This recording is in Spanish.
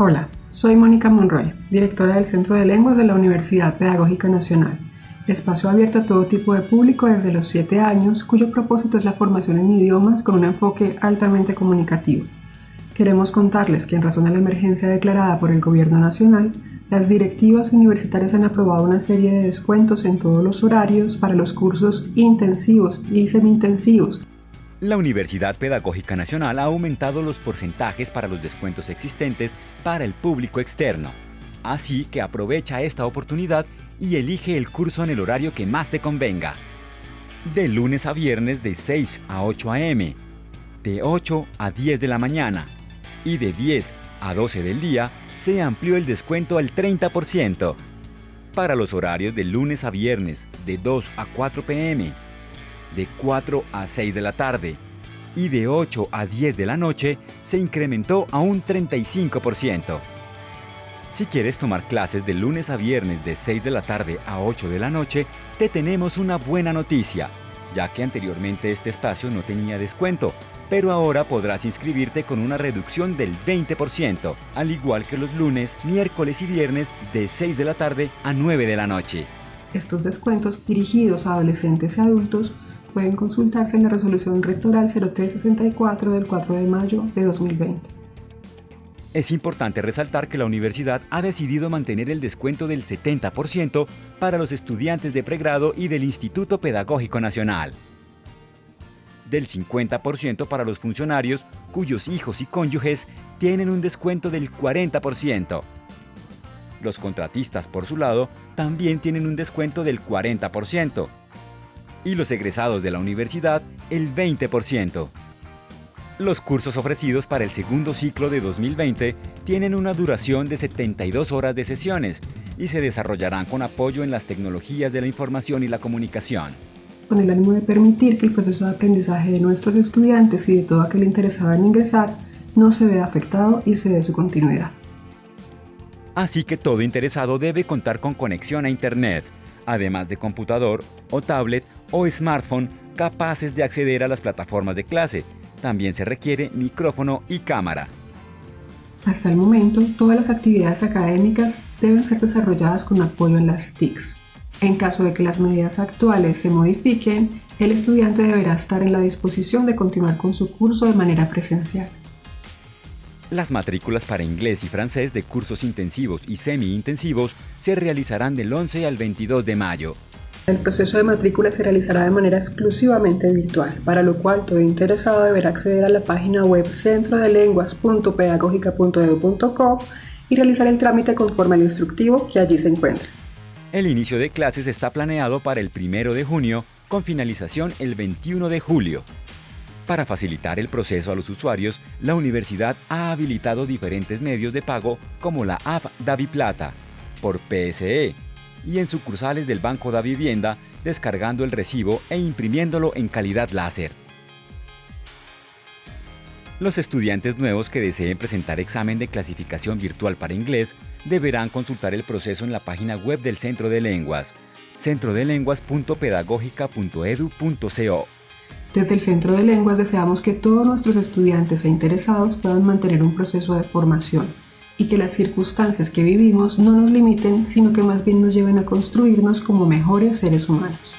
Hola, soy Mónica Monroy, directora del Centro de Lenguas de la Universidad Pedagógica Nacional, espacio abierto a todo tipo de público desde los 7 años, cuyo propósito es la formación en idiomas con un enfoque altamente comunicativo. Queremos contarles que en razón de la emergencia declarada por el Gobierno Nacional, las directivas universitarias han aprobado una serie de descuentos en todos los horarios para los cursos intensivos y semi-intensivos la Universidad Pedagógica Nacional ha aumentado los porcentajes para los descuentos existentes para el público externo. Así que aprovecha esta oportunidad y elige el curso en el horario que más te convenga. De lunes a viernes de 6 a 8 a.m., de 8 a 10 de la mañana y de 10 a 12 del día se amplió el descuento al 30%. Para los horarios de lunes a viernes de 2 a 4 p.m., de 4 a 6 de la tarde y de 8 a 10 de la noche se incrementó a un 35%. Si quieres tomar clases de lunes a viernes de 6 de la tarde a 8 de la noche, te tenemos una buena noticia, ya que anteriormente este espacio no tenía descuento, pero ahora podrás inscribirte con una reducción del 20%, al igual que los lunes, miércoles y viernes de 6 de la tarde a 9 de la noche. Estos descuentos dirigidos a adolescentes y adultos pueden consultarse en la resolución rectoral 0364 del 4 de mayo de 2020. Es importante resaltar que la universidad ha decidido mantener el descuento del 70% para los estudiantes de pregrado y del Instituto Pedagógico Nacional, del 50% para los funcionarios cuyos hijos y cónyuges tienen un descuento del 40%. Los contratistas, por su lado, también tienen un descuento del 40% y los egresados de la universidad el 20%. Los cursos ofrecidos para el segundo ciclo de 2020 tienen una duración de 72 horas de sesiones y se desarrollarán con apoyo en las tecnologías de la información y la comunicación. Con el ánimo de permitir que el proceso de aprendizaje de nuestros estudiantes y de todo aquel interesado en ingresar no se vea afectado y se dé su continuidad. Así que todo interesado debe contar con conexión a Internet, además de computador o tablet o smartphone capaces de acceder a las plataformas de clase. También se requiere micrófono y cámara. Hasta el momento, todas las actividades académicas deben ser desarrolladas con apoyo en las TICs. En caso de que las medidas actuales se modifiquen, el estudiante deberá estar en la disposición de continuar con su curso de manera presencial. Las matrículas para inglés y francés de cursos intensivos y semi-intensivos se realizarán del 11 al 22 de mayo. El proceso de matrícula se realizará de manera exclusivamente virtual, para lo cual todo interesado deberá acceder a la página web centrodelenguas.pedagógica.edu.co y realizar el trámite conforme al instructivo que allí se encuentra. El inicio de clases está planeado para el 1 de junio con finalización el 21 de julio. Para facilitar el proceso a los usuarios, la universidad ha habilitado diferentes medios de pago como la app DaviPlata, por PSE, y en sucursales del Banco da Vivienda descargando el recibo e imprimiéndolo en calidad láser. Los estudiantes nuevos que deseen presentar examen de clasificación virtual para inglés deberán consultar el proceso en la página web del Centro de Lenguas, centrodelenguas.pedagógica.edu.co. Desde el Centro de Lenguas deseamos que todos nuestros estudiantes e interesados puedan mantener un proceso de formación y que las circunstancias que vivimos no nos limiten, sino que más bien nos lleven a construirnos como mejores seres humanos.